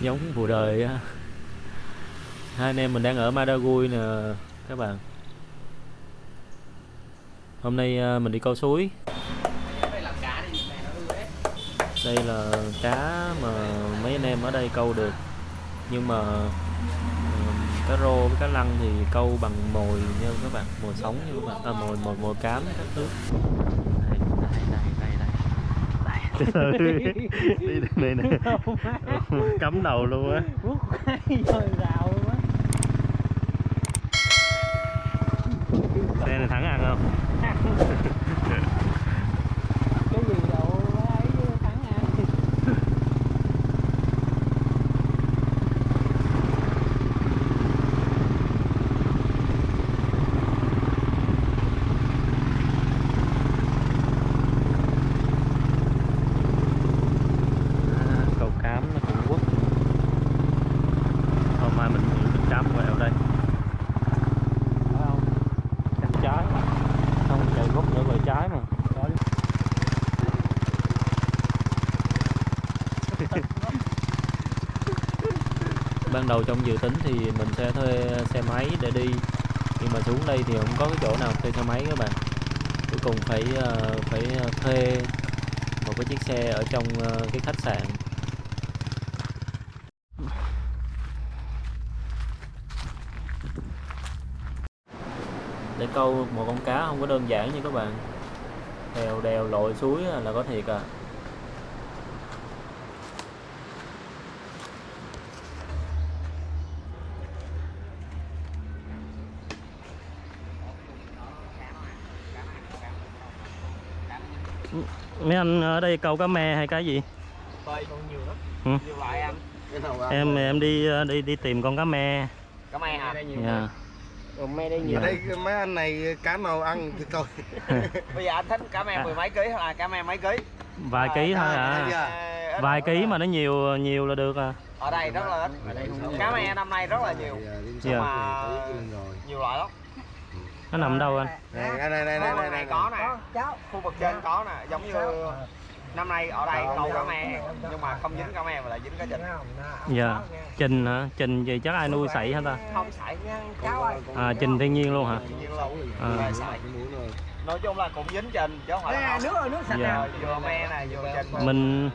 giống vụ đời á. Hai anh em mình đang ở Madagui nè các bạn. Hôm nay à, mình đi câu suối. Đây là cá mà mấy anh em ở đây câu được. Nhưng mà cá rô với cá lăng thì câu bằng mồi nha các bạn mồi sống nha các bạn. À, mồi mồi mồi cám các thứ. Này đây đây đây đây từ từ đi đây nè cắm đầu luôn á Rút cái rồi rào luôn á xe này thắng ăn không Cái gì đâu ấy chứ thắng ai À, cầu cám nó Trung Quốc hôm mai mình mình cám quẹo đây Phải không? cắt trái không chạy gốc nữa về trái mà. Ban đầu trong dự tính thì mình sẽ thuê xe máy để đi. Nhưng mà xuống đây thì không có cái chỗ nào thuê xe máy các bạn. Cuối cùng phải ờ, phải ờ, thuê một cái chiếc xe ở trong ờ, cái khách sạn để câu một con cá không có đơn giản như các bạn đèo đèo lội suối là có thiệt à mấy anh ở đây câu cá me hay cái gì Bơi còn nhiều lắm. Ừ. Nhiều loại anh. em em đi đi đi tìm con cá me Cá me hả? Dạ. Rồi me đây Ở nhiều đây mấy anh này cá nào ăn thì tôi Bây giờ anh thích cá me mười mấy ký là cá me mấy ký? vài ký thôi à À, ít vài nữa. ký mà nó nhiều nhiều là được à Ở đây rất là ít. Cá me năm nay rất là nhiều. Dạ. Mà nhiều loại lắm. nó nằm đâu anh Này, đây này đây Khu này vực đây này này. có nè. Khu vực trên có nè, giống như năm nay ở đây câu cá me nhưng mà không dính cá me mà lại dính cá chình. dạ trình hả? Trình gì chắc ai nuôi sảy hả ta? Không sảy à trình thiên nhiên luôn hả? Tự nhiên luôn. À. Nói chung là cũng dính trình chứ không phải là nước rồi nước sạch Dạ. Vừa me nè vừa trình. Mình-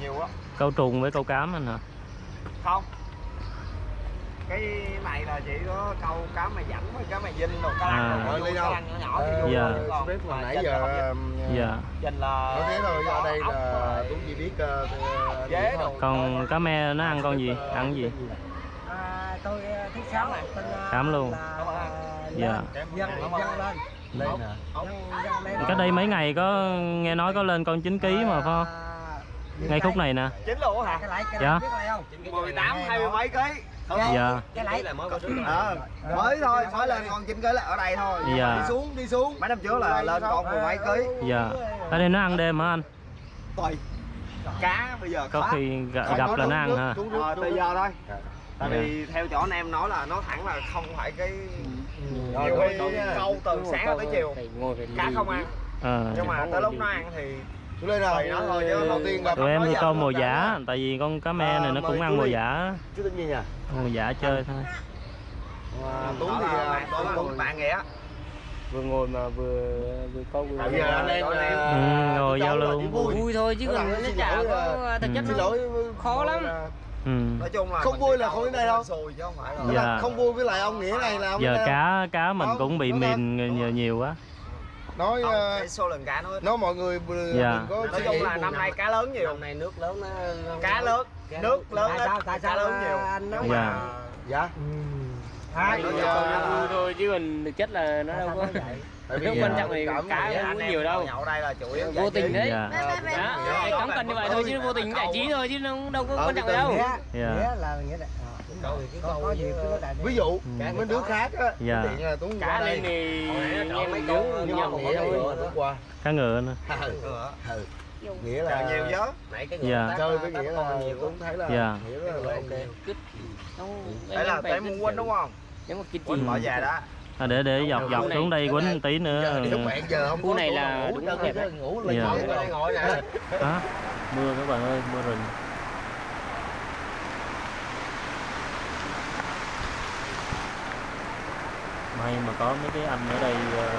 nhiều á. câu trùng với câu cám anh hả? Không cái này là chỉ có câu cá mè dẫn với cá mè dinh rồi cá lăng À. rồi Rồi, cá đâu? lăng nhỏ nhỏ thì vô Dạ. còn Biết mà nãy giờ dạ. chình là nói thế thôi ở đây là cũng chỉ biết ờ, ờ, dế thôi. đồ còn cá me nó ăn con gì? Ăn cái gì? à, tôi thích sáng này. À, Khám luôn. dạ. dân lên. Lên cách đây mấy ngày có nghe nói có lên con 9 kg mà phải không? ngay khúc này nè. Chín luôn hả? Cái lại cái Dạ. lại biết lại không 18 hai mươi mấy ký dạ. Cái lại Ờ, mới thôi mới lên con chín ký là ở đây thôi. Dạ. đi xuống đi xuống. Mấy năm trước là lên con mười mấy ký. Dạ. Ở đây nó ăn đêm hả anh? Tùy. Cá bây giờ có khó. khi gặp, gặp là nó ăn ha Xuống nước, Ờ, bây giờ thôi. Tại Dạ. vì theo chỗ anh em nói là nó thẳng là không phải cái Rồi, nhiều rồi, khi rồi nha. câu từ sáng tới chiều cá không ăn. Ờ. nhưng mà tới lúc nó ăn thì Đây nào. Tùy nó thôi chứ đầu tiên là tụi em giờ câu là mồi cá. giả tại vì con cá me này nó cũng ăn mồi giả Chú tên gì nhỉ? mồi giả chơi thôi À, Đó thì là à, bạn đó là nghĩa vừa ngồi mà vừa vừa câu vừa Bây giờ anh em Đó à, là- Ừ, ngồi giao là lưu. vui. vui thôi chứ là còn nó chả có à, thực chất Xin nó lỗi khó lắm. là- ừ. nói chung là Không mình vui là không đến cũng đây đâu. chứ không phải là Dạ. là không vui với lại ông nghĩa này là ông giờ cá cá mình cũng bị mìn nhiều quá? Nói Không, ờ, số lượng cá nó ít. nói mọi người đừng Dạ. đừng có nói chung là năm nay cá lớn nhiều. Này nước lớn nó cá lớn. nước lớn tại sao tại cá sao lớn nhiều. anh nói Dạ. mà dạ. À, giờ- là- thôi chứ mình chất là nó đâu có tại vì giờ quan trọng thì cá không có nhiều đâu. nhậu đây là chủ yếu vô tình đấy. Dạ. Cắm cần như vậy thôi chứ vô tình giải trí thôi chứ nó đâu có Ờ, quan trọng đâu. dạ. nghĩa là nghĩa là có, có gì cứ nói đại ví dụ Ừ. mấy đứa khác á Dạ. tiện là Tuấn cá đây. trộn mình mấy con, nhầm một vậy thôi qua. Cá ngựa nữa. Ừ. nghĩa là nhiều chứ nãy cái Dạ. chơi với nghĩa là Tuấn thấy là Dạ. nghĩa là, là ok. đấy là tới muốn quýnh đúng không? Nếu mà gì bỏ về đó à, để để dọc dọc xuống đây quýnh một tí nữa. Khu có này là đúng đẹp đấy. ngủ lên Dạ. ngồi nè hả? Mưa các bạn ơi mưa rừng may mà có mấy cái anh ở đây ờ,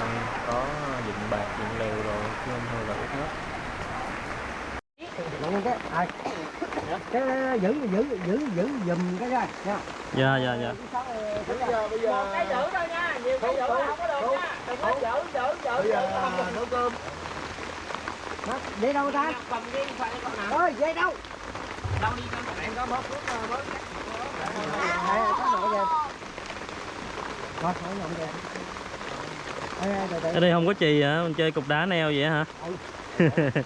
có dựng bạc dựng lều rồi chứ không thôi là hết Đúng cái cái giữ giữ giữ giữ giùm cái ra nha dạ dạ dạ. Bây giờ bây giờ. Cái giữ thôi nha nhiều cái giữ không có được nha. Đừng có giữ giữ giữ bây giờ nấu cơm. Dây đâu ta? Cầm riêng phải con nào. Ơi dây đâu? Đâu đi con bạn có bớt phút bớt đây có nội về rồi khỏi nhộng về Ê, ê, từ từ. Ở đây không có chì hả? Mình chơi cục đá neo vậy hả?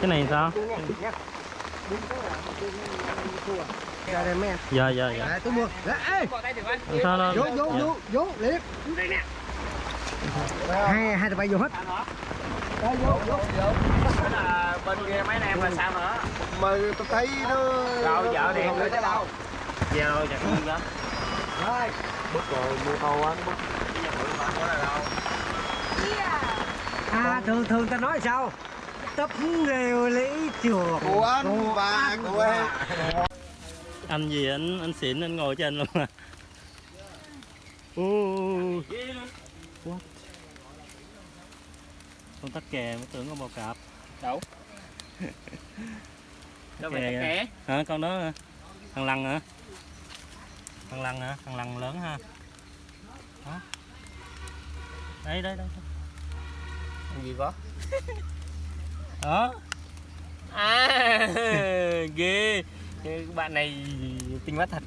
Cái này sao ra đây mấy em dạ dạ. Dạ Đấy, tôi mua Đấy, ê. Bỏ tay được anh sao đâu vô vô Dạ. vô vô nè hai hai tụi bay vô hết. Sao nữa Đây, vô vô. Thế là bên kia mấy anh em là sao nữa? Mà tôi thấy nó rồi vợ điện gửi tới đâu? giao chặt không đó. Rồi. Bất rồi mua to quá nó à thường thường ta nói sao? Tấp rêu lấy chuột của anh và của em anh gì anh anh xịn anh ngồi trên luôn à. Uh, what? Con tắc kè mới tưởng con bò cạp. Đâu? Đâu phải Kè hả? con đó hả? thằng lằn hả? Thằng lằn hả? Thằng lằn lớn ha. Đó. Đây đây đây gì có đó. À. Ghê cái bạn này tinh mắt thật.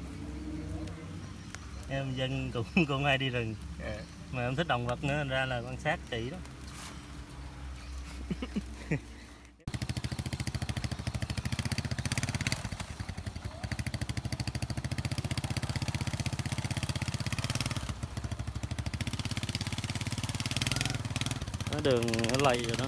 Em dân cũng cũng hay đi rừng. Ờ, mà em thích động vật nữa ra là quan sát kỹ đó. Đường nó lầy rồi đó.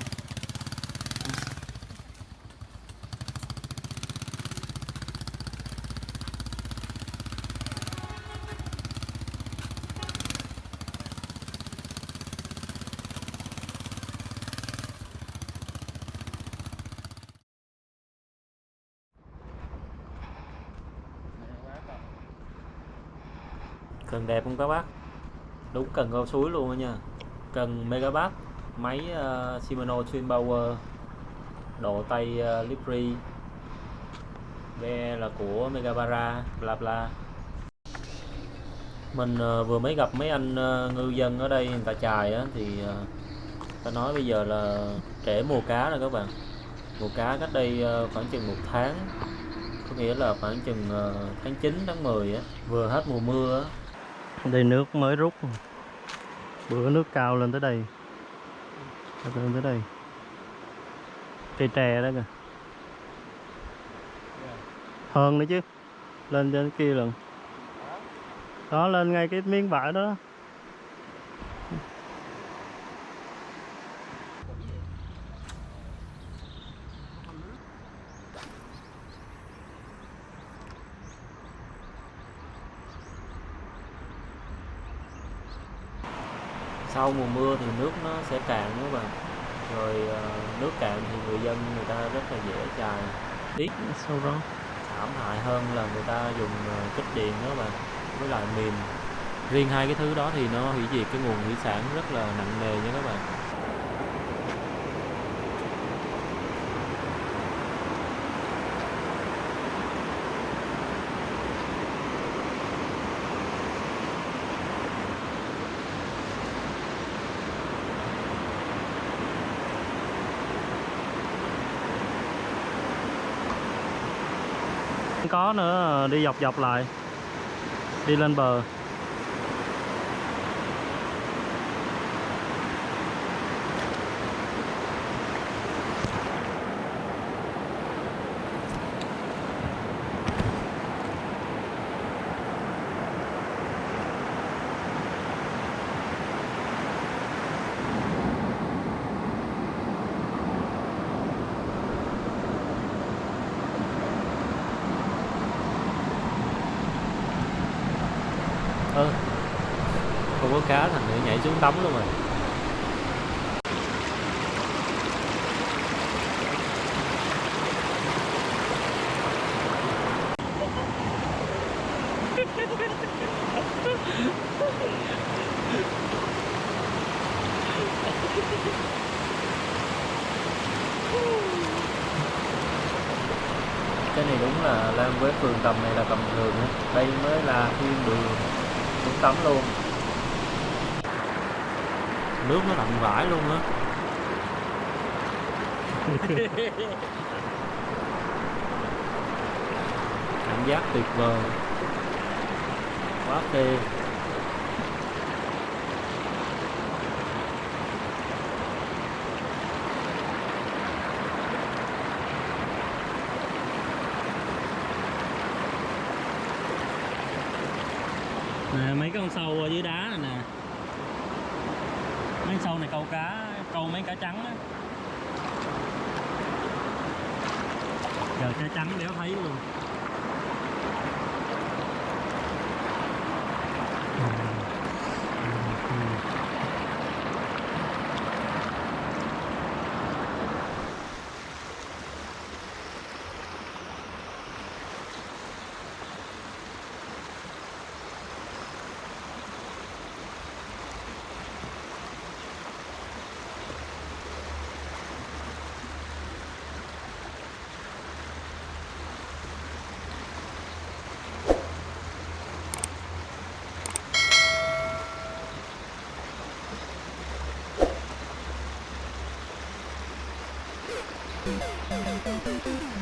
Cần đẹp không các bác? Đúng cần cao suối luôn đó nha. Cần megabat máy uh, Shimano Twin Power độ tay ờ, uh, Lipri ve là của Megabara bla bla. Mình uh, vừa mới gặp mấy anh uh, ngư dân ở đây người ta chài á thì uh, ta nói bây giờ là trễ mùa cá rồi các bạn. Mùa cá cách đây uh, khoảng chừng một tháng có nghĩa là khoảng chừng uh, tháng 9 tháng 10 á vừa hết mùa mưa á đây, nước mới rút bữa nước cao lên tới đây. Lên tới đây. Cây tre đó kìa. Hơn nữa chứ. Lên trên kia lần. Đó, lên ngay cái miếng vải đó. Sau mùa mưa thì nước nó sẽ cạn các bạn. Rồi ờ, nước cạn thì người dân người ta rất là dễ chài. Tiếc sau đó? thảm hại hơn là người ta dùng ờ, kích điện đó bạn với lại mìn. Riêng hai cái thứ đó thì nó hủy diệt cái nguồn thủy sản rất là nặng nề nha các bạn có nữa đi dọc dọc lại đi lên bờ. Cá thành nữa nhảy xuống tắm luôn rồi. Cái này đúng là lên với phường tầm này là tầm thường đây mới là thiên đường xuống tắm luôn nước nó lạnh vãi luôn á. Cảm giác tuyệt vời. Quá phê nè mấy cái con sâu ở dưới đá này nè mấy sau này, câu cá, câu mấy cá trắng á. Giờ cá trắng đéo thấy luôn. Thank you.